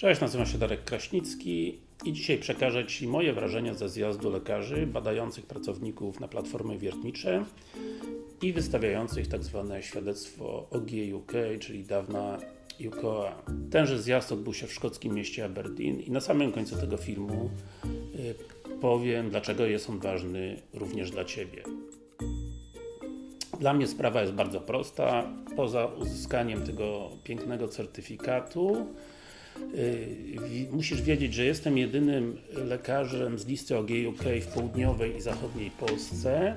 Cześć, nazywam się Darek Kraśnicki i dzisiaj przekażę Ci moje wrażenia ze zjazdu lekarzy badających pracowników na platformy wiertnicze i wystawiających tak zwane świadectwo OGUK, czyli dawna UKOA. Tenże zjazd odbył się w szkockim mieście Aberdeen i na samym końcu tego filmu y, powiem, dlaczego jest on ważny również dla Ciebie. Dla mnie sprawa jest bardzo prosta. Poza uzyskaniem tego pięknego certyfikatu musisz wiedzieć, że jestem jedynym lekarzem z listy OGUK w południowej i zachodniej Polsce.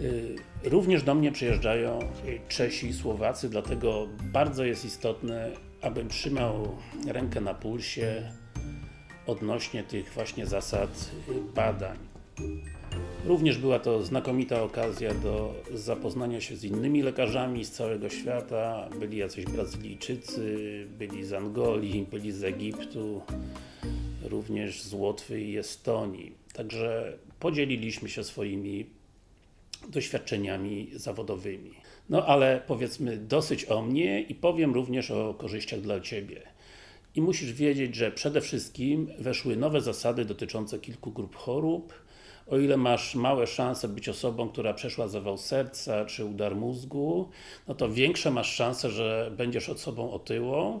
Yy, również do mnie przyjeżdżają Czesi Słowacy, dlatego bardzo jest istotne, abym trzymał rękę na pulsie odnośnie tych właśnie zasad badań. Również była to znakomita okazja do zapoznania się z innymi lekarzami z całego świata. Byli jacyś Brazylijczycy, byli z Angolii, byli z Egiptu, również z Łotwy i Estonii. Także podzieliliśmy się swoimi doświadczeniami zawodowymi. No ale powiedzmy dosyć o mnie i powiem również o korzyściach dla Ciebie. I musisz wiedzieć, że przede wszystkim weszły nowe zasady dotyczące kilku grup chorób, o ile masz małe szanse być osobą, która przeszła zawał serca, czy udar mózgu, no to większe masz szanse, że będziesz osobą otyłą.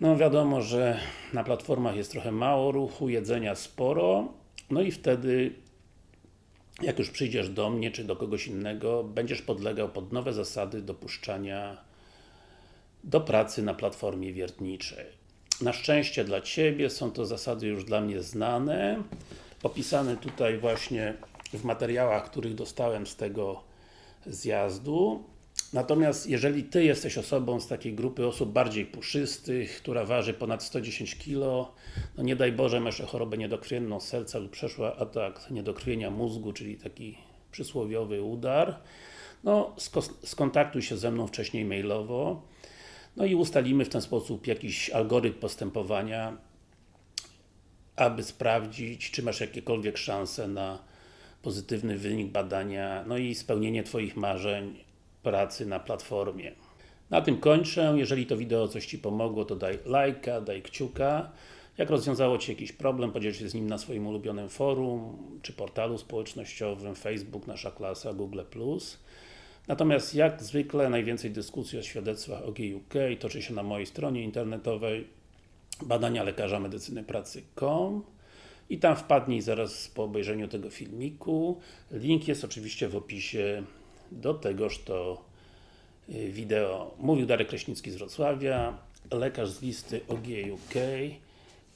No wiadomo, że na platformach jest trochę mało ruchu, jedzenia sporo, no i wtedy jak już przyjdziesz do mnie, czy do kogoś innego, będziesz podlegał pod nowe zasady dopuszczania do pracy na platformie wiertniczej. Na szczęście dla Ciebie są to zasady już dla mnie znane opisane tutaj właśnie w materiałach, których dostałem z tego zjazdu. Natomiast jeżeli Ty jesteś osobą z takiej grupy osób bardziej puszystych, która waży ponad 110 kg, no nie daj Boże masz chorobę niedokrwienną serca lub przeszła atak niedokrwienia mózgu, czyli taki przysłowiowy udar, no skontaktuj się ze mną wcześniej mailowo, no i ustalimy w ten sposób jakiś algorytm postępowania, aby sprawdzić, czy masz jakiekolwiek szanse na pozytywny wynik badania, no i spełnienie Twoich marzeń pracy na platformie. Na tym kończę. Jeżeli to wideo coś Ci pomogło, to daj lajka, daj kciuka. Jak rozwiązało Ci jakiś problem, podziel się z nim na swoim ulubionym forum, czy portalu społecznościowym, Facebook, Nasza Klasa, Google+. Natomiast jak zwykle najwięcej dyskusji o świadectwach OGUK toczy się na mojej stronie internetowej badania lekarza medycyny pracy.com i tam wpadnij zaraz po obejrzeniu tego filmiku. Link jest oczywiście w opisie do tegoż to y, wideo. Mówił Darek Kraśnicki z Wrocławia, lekarz z listy OGUK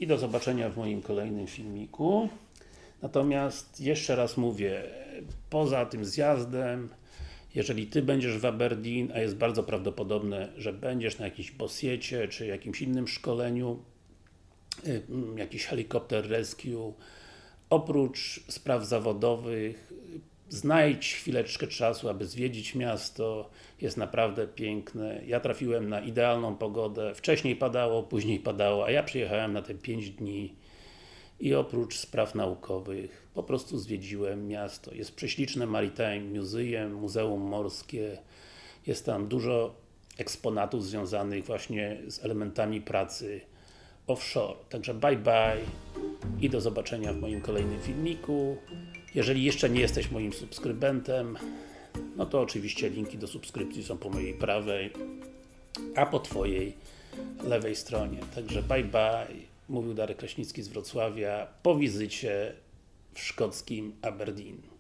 i do zobaczenia w moim kolejnym filmiku. Natomiast jeszcze raz mówię, poza tym zjazdem, jeżeli Ty będziesz w Aberdeen, a jest bardzo prawdopodobne, że będziesz na jakimś bosiecie, czy jakimś innym szkoleniu, jakiś helikopter rescue. Oprócz spraw zawodowych, znajdź chwileczkę czasu, aby zwiedzić miasto, jest naprawdę piękne. Ja trafiłem na idealną pogodę, wcześniej padało, później padało, a ja przyjechałem na te 5 dni i oprócz spraw naukowych, po prostu zwiedziłem miasto. Jest prześliczne Maritime Museum, Muzeum Morskie, jest tam dużo eksponatów związanych właśnie z elementami pracy offshore. Także bye bye i do zobaczenia w moim kolejnym filmiku. Jeżeli jeszcze nie jesteś moim subskrybentem, no to oczywiście linki do subskrypcji są po mojej prawej, a po Twojej lewej stronie. Także bye bye, mówił Darek Kraśnicki z Wrocławia po wizycie w szkockim Aberdeen.